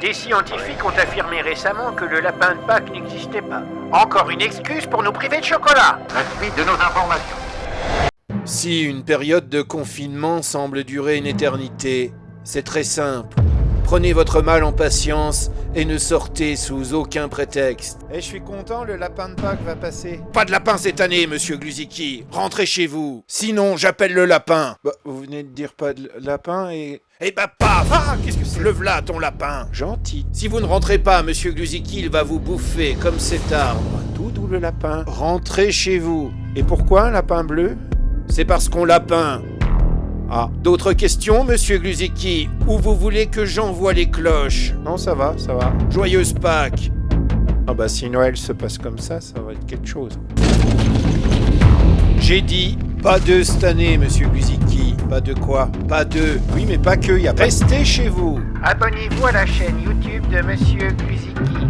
Des scientifiques ont affirmé récemment que le lapin de Pâques n'existait pas. Encore une excuse pour nous priver de chocolat La suite de nos informations. Si une période de confinement semble durer une éternité, c'est très simple. Prenez votre mal en patience et ne sortez sous aucun prétexte. Et je suis content, le lapin de Pâques va passer. Pas de lapin cette année, monsieur Gluziki. Rentrez chez vous. Sinon, j'appelle le lapin. Bah, vous venez de dire pas de lapin et... Eh bah paf Ah, qu'est-ce que c'est? Le v'là ton lapin. Gentil. Si vous ne rentrez pas, monsieur Gluziki, il va vous bouffer comme cet arbre. Tout doux le lapin. Rentrez chez vous. Et pourquoi un lapin bleu? C'est parce qu'on lapin. Ah, D'autres questions, monsieur Gluziki Ou vous voulez que j'envoie les cloches? Non, ça va, ça va. Joyeuse Pâques Ah bah si Noël se passe comme ça, ça va être quelque chose. J'ai dit pas de cette année, monsieur Gluziki. Pas de quoi? Pas de. Oui, mais pas que, y a pas... Restez chez vous. Abonnez-vous à la chaîne YouTube de Monsieur Gluziki.